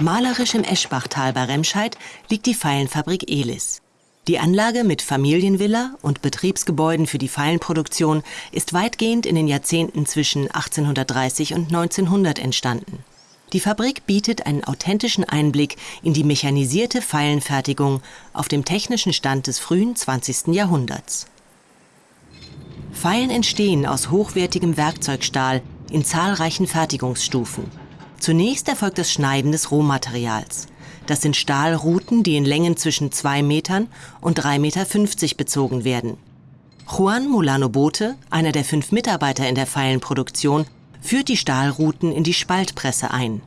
Malerisch im Eschbachtal bei Remscheid liegt die Pfeilenfabrik Elis. Die Anlage mit Familienvilla und Betriebsgebäuden für die Pfeilenproduktion ist weitgehend in den Jahrzehnten zwischen 1830 und 1900 entstanden. Die Fabrik bietet einen authentischen Einblick in die mechanisierte Pfeilenfertigung auf dem technischen Stand des frühen 20. Jahrhunderts. Pfeilen entstehen aus hochwertigem Werkzeugstahl in zahlreichen Fertigungsstufen. Zunächst erfolgt das Schneiden des Rohmaterials. Das sind Stahlruten, die in Längen zwischen 2 Metern und 3,50 Meter bezogen werden. Juan Molano Bote, einer der fünf Mitarbeiter in der Pfeilenproduktion, führt die Stahlruten in die Spaltpresse ein.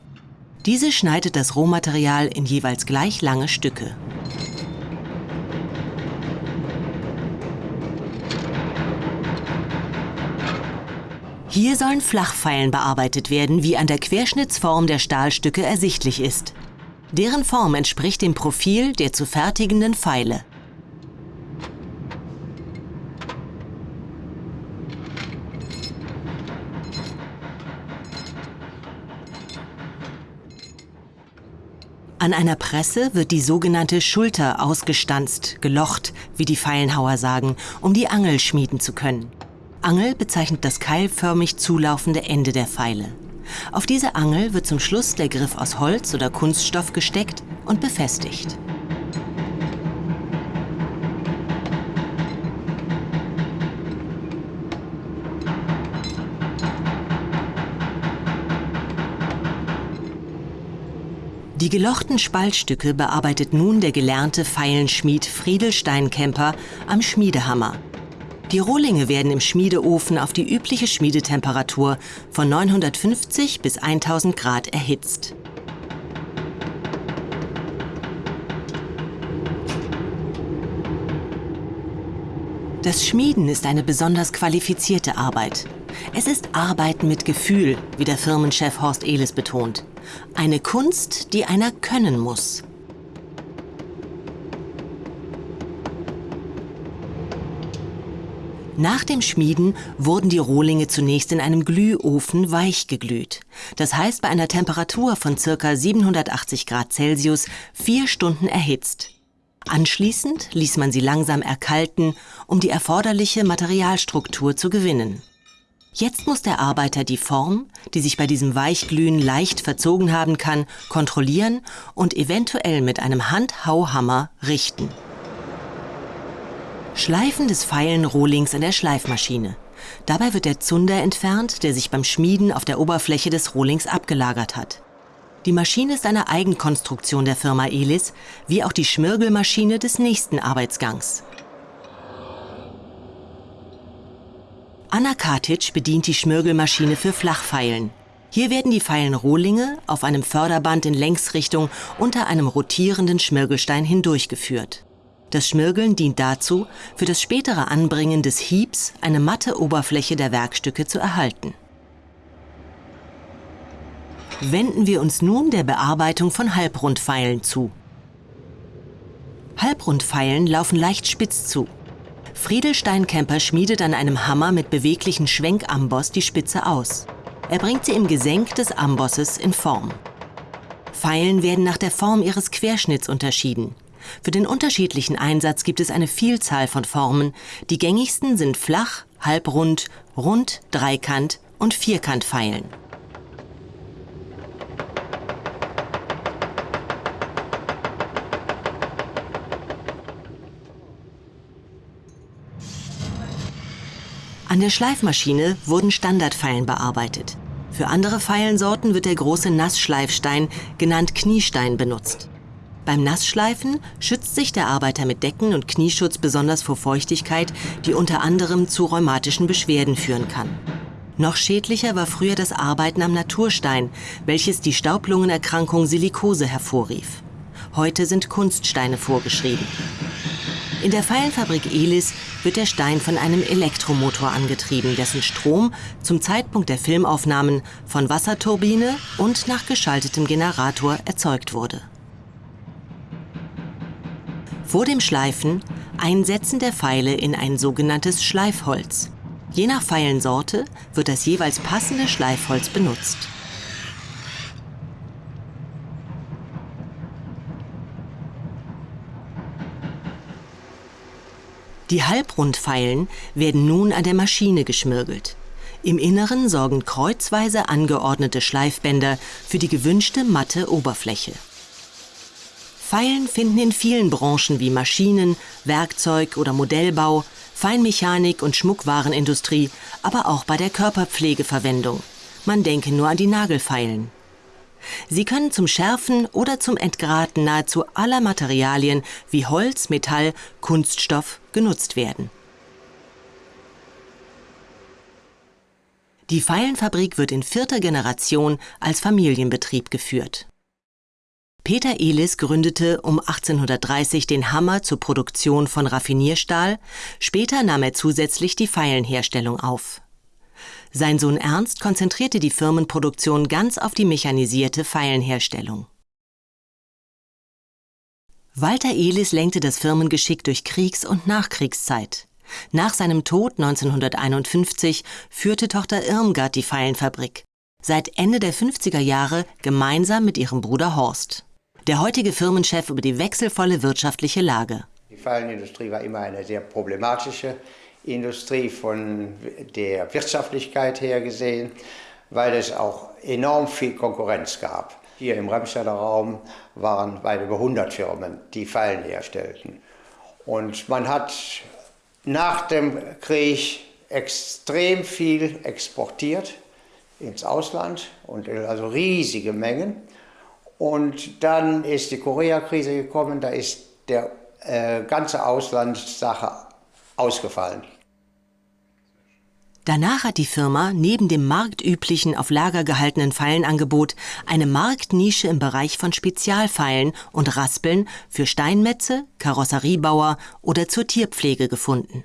Diese schneidet das Rohmaterial in jeweils gleich lange Stücke. Hier sollen Flachpfeilen bearbeitet werden, wie an der Querschnittsform der Stahlstücke ersichtlich ist. Deren Form entspricht dem Profil der zu fertigenden Pfeile. An einer Presse wird die sogenannte Schulter ausgestanzt, gelocht, wie die Pfeilenhauer sagen, um die Angel schmieden zu können. Angel bezeichnet das keilförmig zulaufende Ende der Pfeile. Auf diese Angel wird zum Schluss der Griff aus Holz oder Kunststoff gesteckt und befestigt. Die gelochten Spaltstücke bearbeitet nun der gelernte Pfeilenschmied Friedel Steinkemper am Schmiedehammer. Die Rohlinge werden im Schmiedeofen auf die übliche Schmiedetemperatur von 950 bis 1000 Grad erhitzt. Das Schmieden ist eine besonders qualifizierte Arbeit. Es ist Arbeiten mit Gefühl, wie der Firmenchef Horst Ehles betont. Eine Kunst, die einer können muss. Nach dem Schmieden wurden die Rohlinge zunächst in einem Glühofen weich geglüht. Das heißt bei einer Temperatur von ca. 780 Grad Celsius vier Stunden erhitzt. Anschließend ließ man sie langsam erkalten, um die erforderliche Materialstruktur zu gewinnen. Jetzt muss der Arbeiter die Form, die sich bei diesem Weichglühen leicht verzogen haben kann, kontrollieren und eventuell mit einem Handhauhammer richten. Schleifen des Pfeilenrohlings an der Schleifmaschine. Dabei wird der Zunder entfernt, der sich beim Schmieden auf der Oberfläche des Rohlings abgelagert hat. Die Maschine ist eine Eigenkonstruktion der Firma Elis, wie auch die Schmirgelmaschine des nächsten Arbeitsgangs. Anna Katic bedient die Schmirgelmaschine für Flachpfeilen. Hier werden die Pfeilenrohlinge auf einem Förderband in Längsrichtung unter einem rotierenden Schmirgelstein hindurchgeführt. Das Schmirgeln dient dazu, für das spätere Anbringen des Hiebs eine matte Oberfläche der Werkstücke zu erhalten. Wenden wir uns nun der Bearbeitung von Halbrundpfeilen zu. Halbrundpfeilen laufen leicht spitz zu. Friedel Steinkemper schmiedet an einem Hammer mit beweglichen Schwenkamboss die Spitze aus. Er bringt sie im Gesenk des Ambosses in Form. Pfeilen werden nach der Form ihres Querschnitts unterschieden. Für den unterschiedlichen Einsatz gibt es eine Vielzahl von Formen. Die gängigsten sind flach, halbrund, rund, dreikant und vierkantpfeilen. An der Schleifmaschine wurden Standardpfeilen bearbeitet. Für andere Pfeilensorten wird der große Nassschleifstein, genannt Kniestein, benutzt. Beim Nassschleifen schützt sich der Arbeiter mit Decken und Knieschutz besonders vor Feuchtigkeit, die unter anderem zu rheumatischen Beschwerden führen kann. Noch schädlicher war früher das Arbeiten am Naturstein, welches die Staublungenerkrankung Silikose hervorrief. Heute sind Kunststeine vorgeschrieben. In der Pfeilenfabrik Elis wird der Stein von einem Elektromotor angetrieben, dessen Strom zum Zeitpunkt der Filmaufnahmen von Wasserturbine und nach geschaltetem Generator erzeugt wurde. Vor dem Schleifen Einsetzen der Pfeile in ein sogenanntes Schleifholz. Je nach Pfeilensorte wird das jeweils passende Schleifholz benutzt. Die Halbrundpfeilen werden nun an der Maschine geschmirgelt. Im Inneren sorgen kreuzweise angeordnete Schleifbänder für die gewünschte matte Oberfläche. Feilen finden in vielen Branchen wie Maschinen, Werkzeug oder Modellbau, Feinmechanik und Schmuckwarenindustrie, aber auch bei der Körperpflege Verwendung. Man denke nur an die Nagelfeilen. Sie können zum Schärfen oder zum Entgraten nahezu aller Materialien wie Holz, Metall, Kunststoff genutzt werden. Die Feilenfabrik wird in vierter Generation als Familienbetrieb geführt. Peter Elis gründete um 1830 den Hammer zur Produktion von Raffinierstahl, später nahm er zusätzlich die Feilenherstellung auf. Sein Sohn Ernst konzentrierte die Firmenproduktion ganz auf die mechanisierte Feilenherstellung. Walter Elis lenkte das Firmengeschick durch Kriegs- und Nachkriegszeit. Nach seinem Tod 1951 führte Tochter Irmgard die Feilenfabrik. Seit Ende der 50er Jahre gemeinsam mit ihrem Bruder Horst. Der heutige Firmenchef über die wechselvolle wirtschaftliche Lage. Die Feilenindustrie war immer eine sehr problematische Industrie von der Wirtschaftlichkeit her gesehen, weil es auch enorm viel Konkurrenz gab. Hier im Remstadter Raum waren weit über 100 Firmen, die Fallen herstellten. Und man hat nach dem Krieg extrem viel exportiert ins Ausland, und also riesige Mengen. Und dann ist die Koreakrise gekommen, da ist der äh, ganze Auslandssache ausgefallen. Danach hat die Firma neben dem marktüblichen auf Lager gehaltenen Pfeilenangebot eine Marktnische im Bereich von Spezialpfeilen und Raspeln für Steinmetze, Karosseriebauer oder zur Tierpflege gefunden.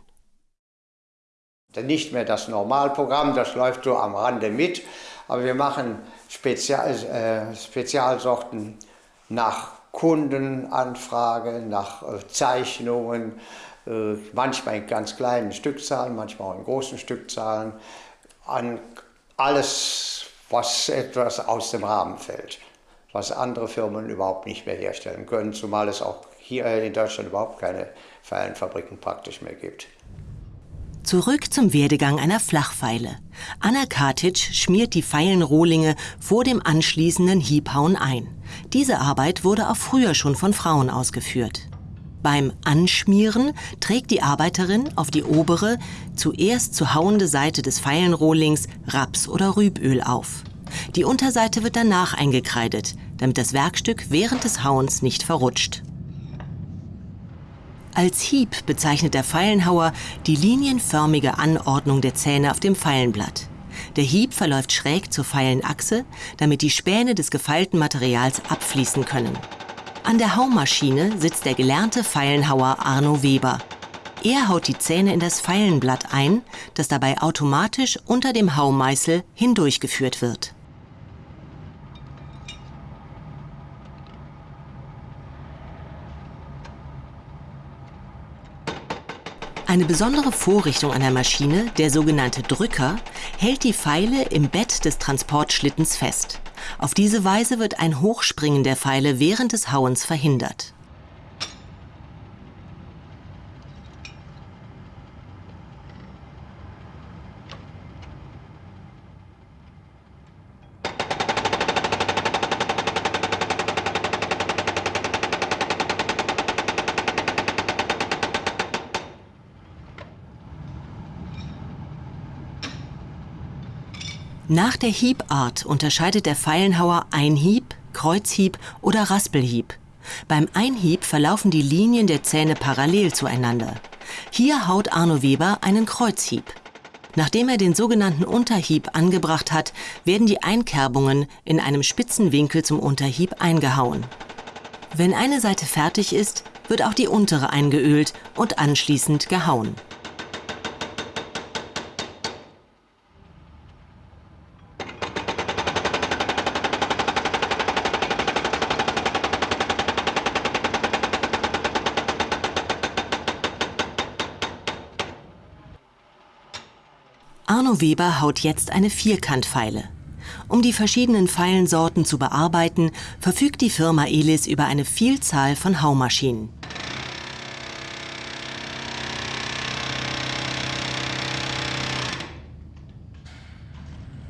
Nicht mehr das Normalprogramm, das läuft so am Rande mit, aber wir machen Spezial, äh, Spezialsorten nach Kundenanfrage, nach äh, Zeichnungen, äh, manchmal in ganz kleinen Stückzahlen, manchmal auch in großen Stückzahlen, an alles, was etwas aus dem Rahmen fällt, was andere Firmen überhaupt nicht mehr herstellen können, zumal es auch hier in Deutschland überhaupt keine Pfeilenfabriken praktisch mehr gibt. Zurück zum Werdegang einer Flachpfeile. Anna Katic schmiert die Pfeilenrohlinge vor dem anschließenden Hiebhauen ein. Diese Arbeit wurde auch früher schon von Frauen ausgeführt. Beim Anschmieren trägt die Arbeiterin auf die obere, zuerst zu hauende Seite des Pfeilenrohlings Raps- oder Rüböl auf. Die Unterseite wird danach eingekreidet, damit das Werkstück während des Hauens nicht verrutscht. Als Hieb bezeichnet der Pfeilenhauer die linienförmige Anordnung der Zähne auf dem Pfeilenblatt. Der Hieb verläuft schräg zur Pfeilenachse, damit die Späne des gefeilten Materials abfließen können. An der Haumaschine sitzt der gelernte Pfeilenhauer Arno Weber. Er haut die Zähne in das Pfeilenblatt ein, das dabei automatisch unter dem Haumeißel hindurchgeführt wird. Eine besondere Vorrichtung an der Maschine, der sogenannte Drücker, hält die Pfeile im Bett des Transportschlittens fest. Auf diese Weise wird ein Hochspringen der Pfeile während des Hauens verhindert. Nach der Hiebart unterscheidet der Pfeilenhauer Einhieb, Kreuzhieb oder Raspelhieb. Beim Einhieb verlaufen die Linien der Zähne parallel zueinander. Hier haut Arno Weber einen Kreuzhieb. Nachdem er den sogenannten Unterhieb angebracht hat, werden die Einkerbungen in einem spitzen Winkel zum Unterhieb eingehauen. Wenn eine Seite fertig ist, wird auch die untere eingeölt und anschließend gehauen. Bruno Weber haut jetzt eine Vierkantfeile. Um die verschiedenen Feilensorten zu bearbeiten, verfügt die Firma Elis über eine Vielzahl von Haumaschinen.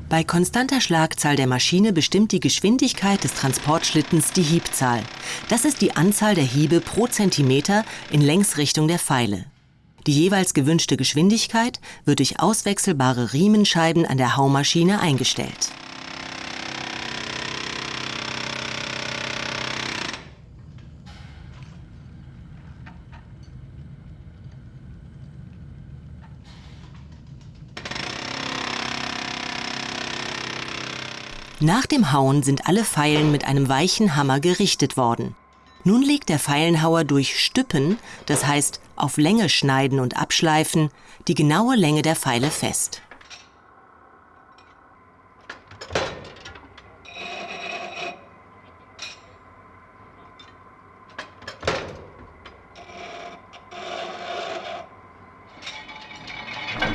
Bei konstanter Schlagzahl der Maschine bestimmt die Geschwindigkeit des Transportschlittens die Hiebzahl. Das ist die Anzahl der Hiebe pro Zentimeter in Längsrichtung der Pfeile. Die jeweils gewünschte Geschwindigkeit wird durch auswechselbare Riemenscheiben an der Haumaschine eingestellt. Nach dem Hauen sind alle Pfeilen mit einem weichen Hammer gerichtet worden. Nun legt der Pfeilenhauer durch Stüppen, das heißt auf Länge schneiden und abschleifen, die genaue Länge der Pfeile fest.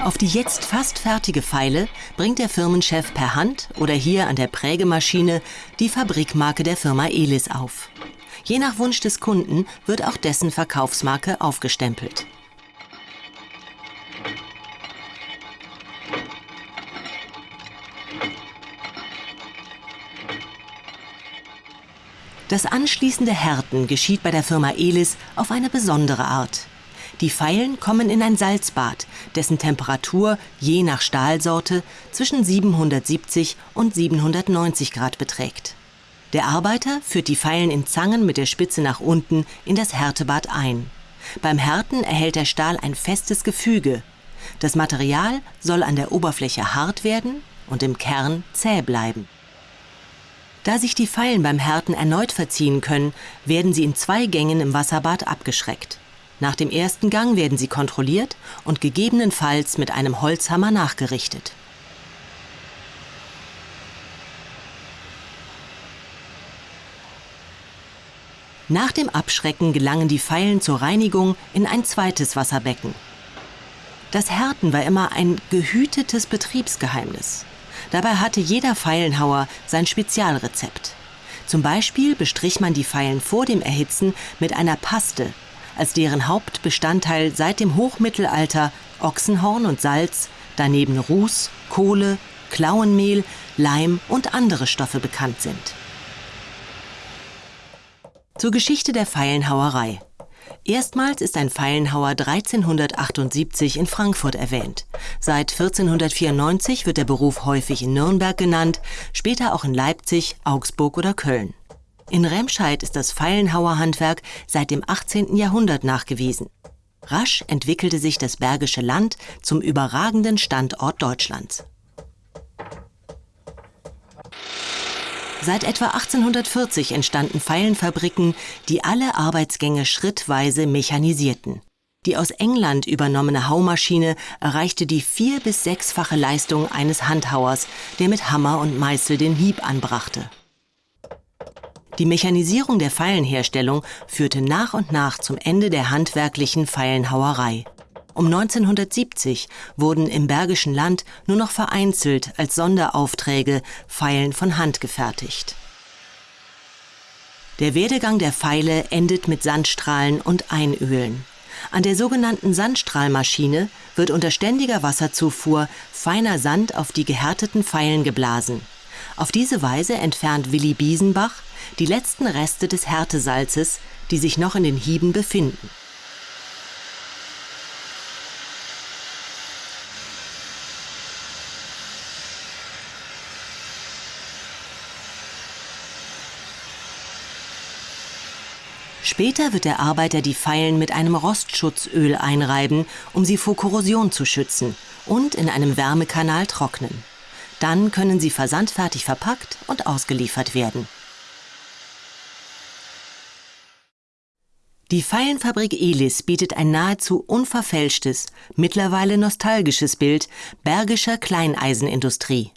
Auf die jetzt fast fertige Pfeile bringt der Firmenchef per Hand oder hier an der Prägemaschine die Fabrikmarke der Firma Elis auf. Je nach Wunsch des Kunden wird auch dessen Verkaufsmarke aufgestempelt. Das anschließende Härten geschieht bei der Firma Elis auf eine besondere Art. Die Pfeilen kommen in ein Salzbad, dessen Temperatur je nach Stahlsorte zwischen 770 und 790 Grad beträgt. Der Arbeiter führt die Pfeilen in Zangen mit der Spitze nach unten in das Härtebad ein. Beim Härten erhält der Stahl ein festes Gefüge. Das Material soll an der Oberfläche hart werden und im Kern zäh bleiben. Da sich die Pfeilen beim Härten erneut verziehen können, werden sie in zwei Gängen im Wasserbad abgeschreckt. Nach dem ersten Gang werden sie kontrolliert und gegebenenfalls mit einem Holzhammer nachgerichtet. Nach dem Abschrecken gelangen die Pfeilen zur Reinigung in ein zweites Wasserbecken. Das Härten war immer ein gehütetes Betriebsgeheimnis. Dabei hatte jeder Pfeilenhauer sein Spezialrezept. Zum Beispiel bestrich man die Pfeilen vor dem Erhitzen mit einer Paste, als deren Hauptbestandteil seit dem Hochmittelalter Ochsenhorn und Salz, daneben Ruß, Kohle, Klauenmehl, Leim und andere Stoffe bekannt sind. Zur Geschichte der Pfeilenhauerei. Erstmals ist ein Pfeilenhauer 1378 in Frankfurt erwähnt. Seit 1494 wird der Beruf häufig in Nürnberg genannt, später auch in Leipzig, Augsburg oder Köln. In Remscheid ist das Pfeilenhauerhandwerk seit dem 18. Jahrhundert nachgewiesen. Rasch entwickelte sich das Bergische Land zum überragenden Standort Deutschlands. Seit etwa 1840 entstanden Pfeilenfabriken, die alle Arbeitsgänge schrittweise mechanisierten. Die aus England übernommene Haumaschine erreichte die vier- bis sechsfache Leistung eines Handhauers, der mit Hammer und Meißel den Hieb anbrachte. Die Mechanisierung der Pfeilenherstellung führte nach und nach zum Ende der handwerklichen Pfeilenhauerei. Um 1970 wurden im Bergischen Land nur noch vereinzelt als Sonderaufträge Pfeilen von Hand gefertigt. Der Werdegang der Pfeile endet mit Sandstrahlen und Einölen. An der sogenannten Sandstrahlmaschine wird unter ständiger Wasserzufuhr feiner Sand auf die gehärteten Pfeilen geblasen. Auf diese Weise entfernt Willi Biesenbach die letzten Reste des Härtesalzes, die sich noch in den Hieben befinden. Später wird der Arbeiter die Pfeilen mit einem Rostschutzöl einreiben, um sie vor Korrosion zu schützen und in einem Wärmekanal trocknen. Dann können sie versandfertig verpackt und ausgeliefert werden. Die Pfeilenfabrik Elis bietet ein nahezu unverfälschtes, mittlerweile nostalgisches Bild bergischer Kleineisenindustrie.